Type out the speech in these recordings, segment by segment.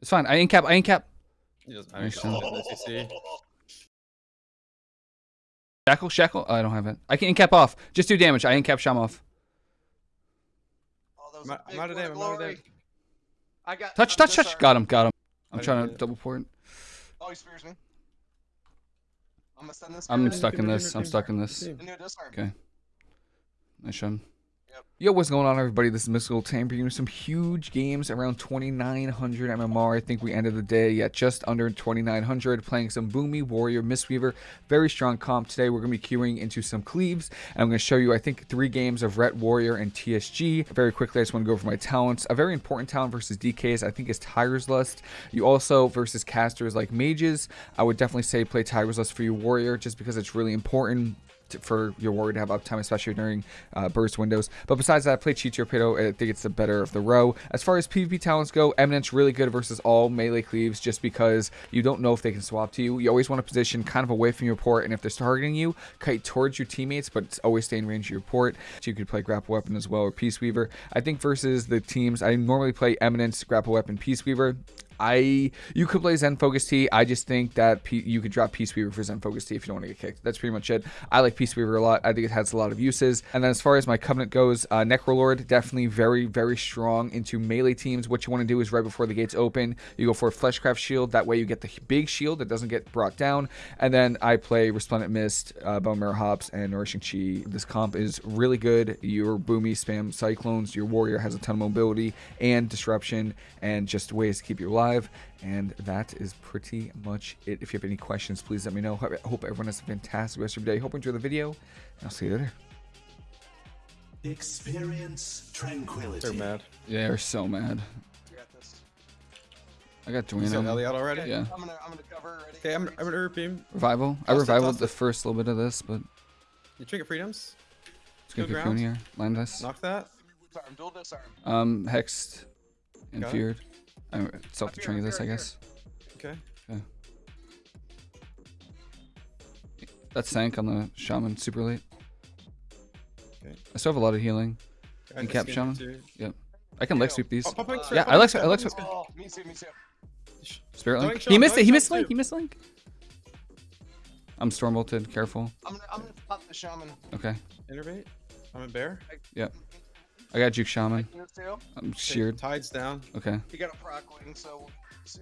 It's fine. I ain't cap. I ain't cap. He doesn't have any Shackle, shackle. Oh, I don't have it. I can cap off. Just do damage. I ain't cap Sham off. Oh, I'm out- I'm out of win damn, I'm out of glory. damn. I got Touch, I'm touch, touch. disarmed. Got him. Got him. I'm I trying didn't to it. double port. Oh, he spears me. I'm gonna send this. I'm stuck in this. I'm stuck in this. Team. I knew disarm. Okay. Nice shot. Yo, what's going on, everybody? This is Mystical Tam bringing some huge games around 2,900 MMR. I think we ended the day at just under 2,900, playing some Boomy, Warrior, Mistweaver. Very strong comp. Today, we're going to be queuing into some Cleaves, and I'm going to show you, I think, three games of Ret Warrior and TSG. Very quickly, I just want to go over my talents. A very important talent versus DKs, I think, is Tiger's Lust. You also, versus casters like Mages, I would definitely say play Tiger's Lust for your Warrior, just because it's really important to, for your warrior to have uptime, especially during uh, burst windows. But besides that, I play Chi Torpedo. I think it's the better of the row. As far as PvP talents go, Eminence really good versus all melee cleaves just because you don't know if they can swap to you. You always want to position kind of away from your port, and if they're targeting you, kite towards your teammates, but always stay in range of your port. So you could play Grapple Weapon as well or Peace Weaver. I think versus the teams, I normally play Eminence, Grapple Weapon, Peace Weaver. I you could play Zen Focus Tea. I just think that P, you could drop Peace Weaver for Zen Focus Tea if you don't want to get kicked. That's pretty much it. I like Peace Weaver a lot. I think it has a lot of uses. And then as far as my Covenant goes, uh, Necrolord definitely very very strong into melee teams. What you want to do is right before the gates open, you go for a Fleshcraft Shield. That way you get the big shield that doesn't get brought down. And then I play Resplendent Mist, uh, Bone Marrow Hops, and Nourishing Chi. This comp is really good. Your Boomy spam Cyclones. Your Warrior has a ton of mobility and disruption and just ways to keep you alive. And that is pretty much it. If you have any questions, please let me know. I hope everyone has a fantastic rest of your day. Hope you enjoy the video. And I'll see you later. Experience tranquility. They're mad. Yeah, they're so mad. You got this. I got Is that Duino. Ellie out already? Yeah. I'm gonna I'm gonna cover ready. Okay, I'm, I'm gonna repeat. Revival. I Toss it, revivaled toss the it. first little bit of this, but You trinket freedoms. it's gonna Go cocoon here. Land us. Knock that. Disarm. Dual disarm. Um, hexed and Got it. feared. I self Fear, training this, I guess. Okay. Yeah. That sank on the shaman super late. Okay. I still have a lot of healing. I And cap shaman? too. Yep. I can leg sweep these. Oh, pop X, Yeah, I like- X, I pop like- X. Oh, me too. Me too. Spirit link. show He missed it. He missed him link. He missed link. I'm storm bolted. Careful. I'm gonna I'm gonna pop the shaman. Okay. Innervate. I'm a bear. I got juke shaman. I'm Okay, sheared. Tides down. Okay. He got a proc wing, so we'll see.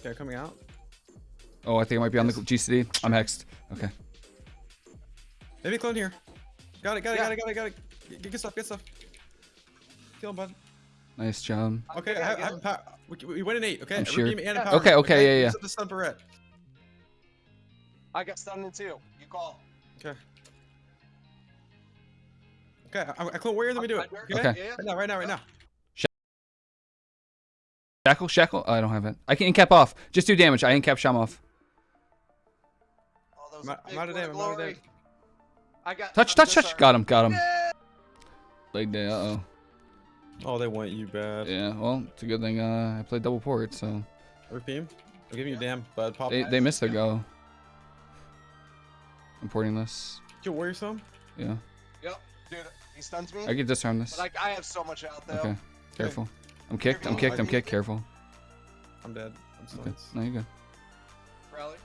Okay, coming out. Oh, I think I might be on the GCD. I'm hexed. Okay. Maybe clone here. Got it, got it, Yeah. got it, got it, got it. Get, get stuff, get stuff. Kill him, bud. Nice job. Okay, Okay, I, I I have a power. We, we win an eight, okay? I'm A sure. redeem and a Yeah. power. Okay, okay, yeah, yeah. Use up the stun barrette. I got stunned in two. You call. Okay. Okay, I, I clone warrior, then we do it. Okay. Okay? Okay. Yeah. Right now, right now, right now. Shackle, shackle. Oh, I don't have it. I can cap off. Just do damage. I ain't cap Sham off. Oh, that I'm out- I'm out of win damn, I'm out of glory. damn. I got Touch, I'm touch, touch. disarmed. Got him. Got him. Yeah. Leg day. Uh oh. Oh, they want you bad. Yeah. Well, it's a good thing uh, I played double port, so Repeat. I'm giving you damn, bud. Pop. they they missed their go. I'm porting this. Kill warrior some. Yeah. Yep. Dude, he stuns me. I can disarm this. Like I have so much out though. Okay. Careful. I'm kicked. I'm kicked. I'm kicked. Careful. I'm dead. I'm still. Okay. No, you good. Rally.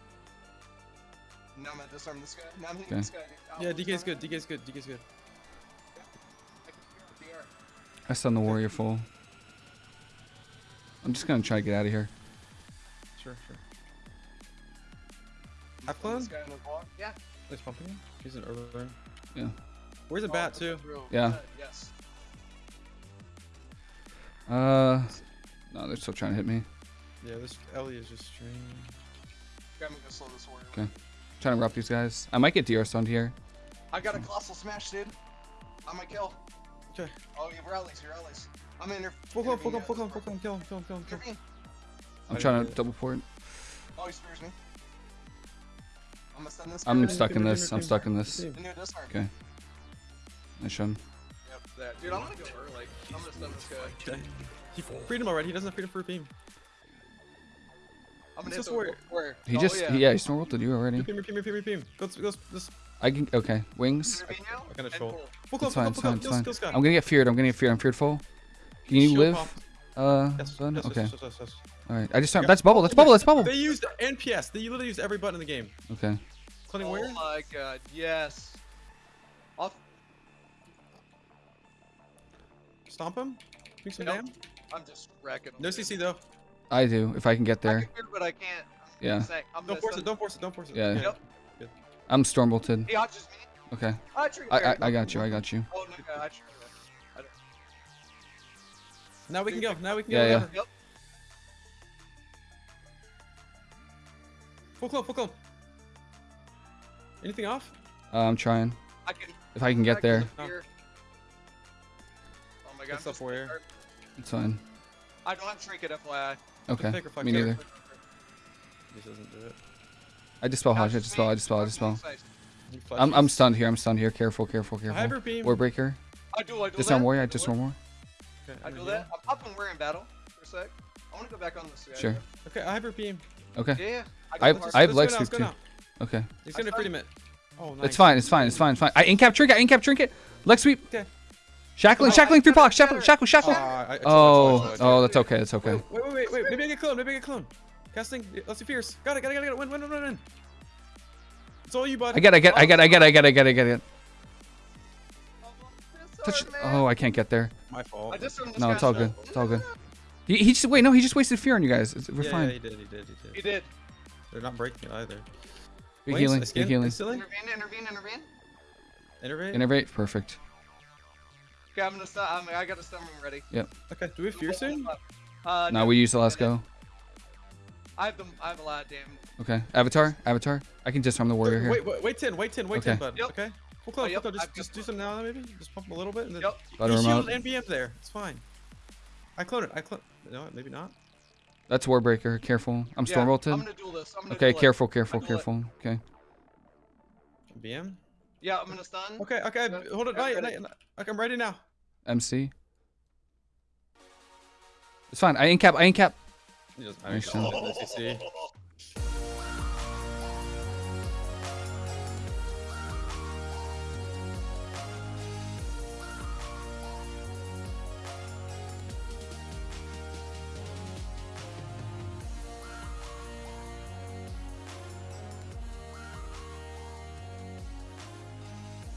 Now I'm gonna disarm this guy. Now I'm hitting Okay. this guy. Oh, Yeah, what's DK's going good. DK's good. DK's good. on? I can the I stun the warrior full. I'm just gonna try to get out of here. Sure, sure. DR. Have clone? This guy in the wall. Yeah. He's pumping him. He's an urban. Yeah. Where's the Oh, bat too? through. Yeah. Yes. Uh, no, they're still trying to hit me. Yeah, this Ellie is just streaming. Got me to slow this warrior. Okay. Trying to rough these guys. I might get DR stunned here. I got a colossal smash, dude. On my kill. Okay. Oh, you have rallies, you rallies. I'm in there. Full clone, full clone, full clone, full clone. Kill him, kill him, kill him, kill him. I'm trying to it. double port. Oh, he spears me. I'm gonna stun this. I'm stuck in this. I'm stuck in this. I knew disarm. Okay. Nice shun. Yep, that. Dude, I'm gonna go early. I'm gonna stun this guy. Okay. He freedom already. He doesn't have freedom for repeat. I'm gonna hit just warrior. warrior. He Oh, just yeah. he, yeah he snore ulted you already. Repeat, repeat, repeat, repeat. Go, go, go. I can okay wings. Intervene now, I can and troll. pull. Full clone, It's full fine. clone, It's full fine. clone. Fine. I'm gonna get feared. I'm gonna get feared. I'm feared full. Can you Shield live? pop. Uh, Yes, stun? yes, yes, okay. yes, yes, yes. All right. I just turned. That's bubble. That's bubble. That's bubble. They used NPS. They literally used every button in the game. Okay. Including Oh warrior. my god, yes. Stomp him. Do some Yep. damn. I'm just wrecking them. No. CC though. I do if I can get I there. can hear, but I can't. I'm Yeah. saying, I'm Don't force stun- it. Don't force it. Don't force it. Yeah. Yep. I'm storm bolted. He arches me. Okay. I triggered I, I I got you. I got you. Oh no, God, I triggered. I Now we can go. Now we can Yeah, go. yeah. Yep. Full clone. Full clone. Anything off? Uh, I'm trying. I can. If I can I get there, the fear. My god. Good I'm stuff, just- warrior. it's fine. I don't have trinket, FYI. Okay. Me neither. This doesn't do it. I dispel Hodge. I Arches dispel. me, I dispel. I arches me dispel. I'm I'm stunned here. I'm stunned here. Careful. Careful. Careful. her beam. Warbreaker. I do. I do Disarm that. warrior. I I do disarm it. warrior. Okay, I do gonna that. I'm popping warrior in battle for a sec. I want to go back on this guy. Sure. Okay, I have her beam. Okay. Yeah. yeah. I got have- the I have leg Let's go sweep let's go now. Okay. He's gonna I freedom it. Oh, nice. It's fine. It's fine. It's fine. It's fine. I incap trinket. I incap trinket. Leg sweep. Okay. Shackling, shackling through blocks, shackling, shackling, shackling. Oh, oh, oh that's okay, that's okay. Wait, wait, wait, wait. Maybe I get clone, maybe I get clone. Casting, let's see fierce. Got it, got it, got it, got it. Win, win, win, win, win. It's all you, bud. I get, I get, I get, I get, I get, I get, I get, I get. Touch. Oh, I can't get there. My fault. No, it's all good. It's all good. He, he just wait. No, he just wasted fear on you guys. We're yeah, fine. Yeah, he did. He did. He did. He did. They're not breaking it either. Big healing. Big healing. Intervene. Intervene. Intervene. Intervene. Intervene. Perfect. Okay, I'm gonna stun. I'm, I got a stun room ready. Yep. Okay, do we have fear soon? Uh, Now we use the last go. I have them. I have a lot of damage. Okay. Avatar. Avatar. I can disarm the warrior here. Wait, wait, wait 10, wait 10, wait 10, Okay. bud. Yep. Okay? Full close, Oh, yep, full close. Just, I've just do some now, maybe? Just pump a little bit. And then Yep. Butter He him out. shielded NBM there. It's fine. I clone it. I clone No, maybe not. That's Warbreaker. Careful. I'm Yeah, storm I'm gonna duel this. I'm gonna Okay. duel it. Careful. Careful. I'm Careful. Okay. BM? Yeah, I'm gonna stun. Okay, okay, hold it, wait, okay, I'm ready now. MC. It's fine, I ain't cap, I ain't cap.